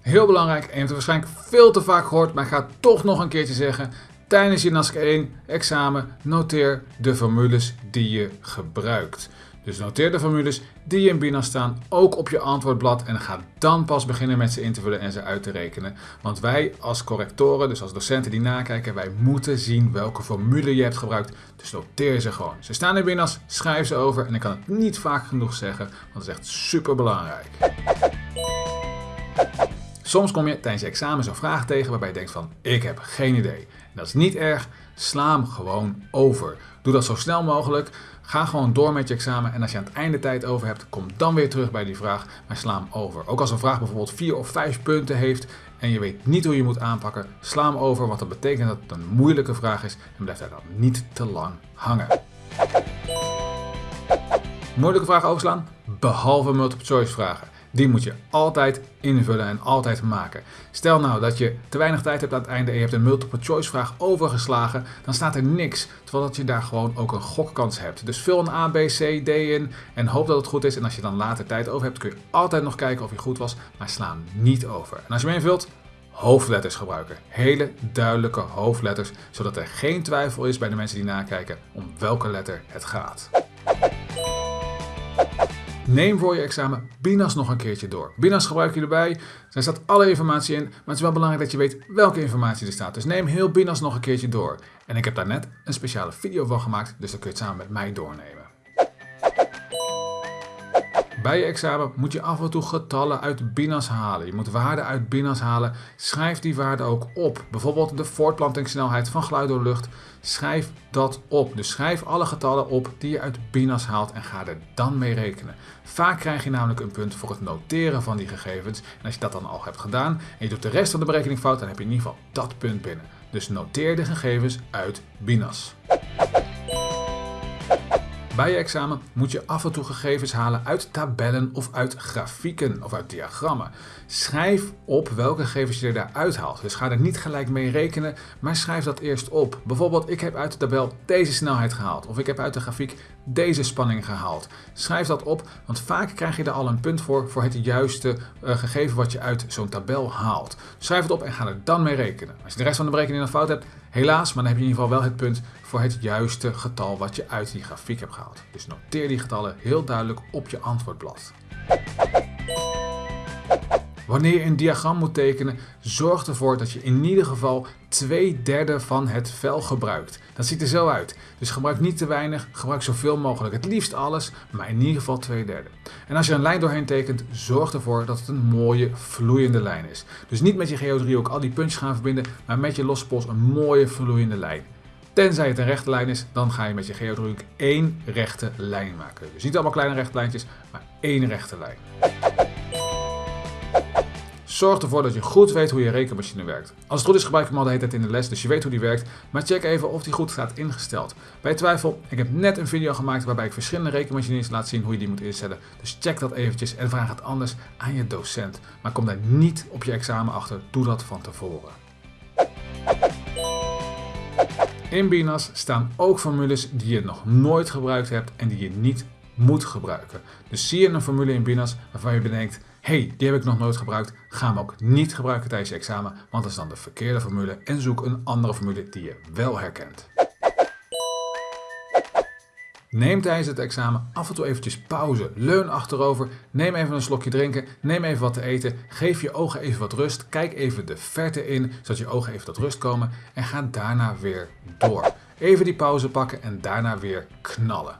Heel belangrijk, en je hebt het waarschijnlijk veel te vaak gehoord, maar ik ga het toch nog een keertje zeggen. Tijdens je NASC 1 examen noteer de formules die je gebruikt. Dus noteer de formules die in BINAS staan ook op je antwoordblad en ga dan pas beginnen met ze in te vullen en ze uit te rekenen. Want wij als correctoren, dus als docenten die nakijken, wij moeten zien welke formule je hebt gebruikt. Dus noteer ze gewoon. Ze staan in BINAS, schrijf ze over en ik kan het niet vaak genoeg zeggen, want het is echt super belangrijk. Soms kom je tijdens je examen zo'n vraag tegen waarbij je denkt van ik heb geen idee. Dat is niet erg, sla hem gewoon over. Doe dat zo snel mogelijk. Ga gewoon door met je examen en als je aan het einde tijd over hebt, kom dan weer terug bij die vraag, maar sla hem over. Ook als een vraag bijvoorbeeld vier of vijf punten heeft en je weet niet hoe je moet aanpakken, sla hem over, want dat betekent dat het een moeilijke vraag is en blijf daar dan niet te lang hangen. Moeilijke vragen overslaan? Behalve multiple choice vragen. Die moet je altijd invullen en altijd maken. Stel nou dat je te weinig tijd hebt aan het einde en je hebt een multiple choice vraag overgeslagen, dan staat er niks, terwijl dat je daar gewoon ook een gokkans hebt. Dus vul een A, B, C, D in en hoop dat het goed is. En als je dan later tijd over hebt, kun je altijd nog kijken of je goed was, maar sla hem niet over. En als je hem invult, hoofdletters gebruiken. Hele duidelijke hoofdletters, zodat er geen twijfel is bij de mensen die nakijken om welke letter het gaat. Neem voor je examen BINAS nog een keertje door. BINAS gebruik je erbij, daar staat alle informatie in, maar het is wel belangrijk dat je weet welke informatie er staat. Dus neem heel BINAS nog een keertje door. En ik heb daar net een speciale video van gemaakt, dus dan kun je het samen met mij doornemen. Bij je examen moet je af en toe getallen uit BINAS halen. Je moet waarden uit BINAS halen. Schrijf die waarden ook op. Bijvoorbeeld de voortplantingssnelheid van geluid door lucht. Schrijf dat op. Dus schrijf alle getallen op die je uit BINAS haalt en ga er dan mee rekenen. Vaak krijg je namelijk een punt voor het noteren van die gegevens. En als je dat dan al hebt gedaan en je doet de rest van de berekening fout, dan heb je in ieder geval dat punt binnen. Dus noteer de gegevens uit BINAS. Bij je examen moet je af en toe gegevens halen uit tabellen of uit grafieken of uit diagrammen. Schrijf op welke gegevens je daaruit haalt. Dus ga er niet gelijk mee rekenen, maar schrijf dat eerst op. Bijvoorbeeld, ik heb uit de tabel deze snelheid gehaald of ik heb uit de grafiek deze spanning gehaald. Schrijf dat op, want vaak krijg je er al een punt voor voor het juiste uh, gegeven wat je uit zo'n tabel haalt. Schrijf het op en ga er dan mee rekenen. Als je de rest van de berekening dan fout hebt, helaas, maar dan heb je in ieder geval wel het punt voor het juiste getal wat je uit die grafiek hebt gehaald. Dus noteer die getallen heel duidelijk op je antwoordblad. Wanneer je een diagram moet tekenen, zorg ervoor dat je in ieder geval twee derde van het vel gebruikt. Dat ziet er zo uit. Dus gebruik niet te weinig, gebruik zoveel mogelijk. Het liefst alles, maar in ieder geval twee derde. En als je een lijn doorheen tekent, zorg ervoor dat het een mooie vloeiende lijn is. Dus niet met je geodriehoek al die puntjes gaan verbinden, maar met je losse pols een mooie vloeiende lijn. Tenzij het een rechte lijn is, dan ga je met je geodriehoek één rechte lijn maken. Dus niet allemaal kleine rechte lijntjes, maar één rechte lijn. Zorg ervoor dat je goed weet hoe je rekenmachine werkt. Als het goed is gebruik je hem al de hele tijd in de les, dus je weet hoe die werkt. Maar check even of die goed staat ingesteld. Bij twijfel, ik heb net een video gemaakt waarbij ik verschillende rekenmachines laat zien hoe je die moet instellen. Dus check dat eventjes en vraag het anders aan je docent. Maar kom daar niet op je examen achter, doe dat van tevoren. In BINAS staan ook formules die je nog nooit gebruikt hebt en die je niet moet gebruiken. Dus zie je een formule in BINAS waarvan je bedenkt, hey, die heb ik nog nooit gebruikt, ga hem ook niet gebruiken tijdens je examen, want dat is dan de verkeerde formule en zoek een andere formule die je wel herkent. Neem tijdens het examen af en toe eventjes pauze. Leun achterover, neem even een slokje drinken, neem even wat te eten, geef je ogen even wat rust, kijk even de verte in, zodat je ogen even tot rust komen en ga daarna weer door. Even die pauze pakken en daarna weer knallen.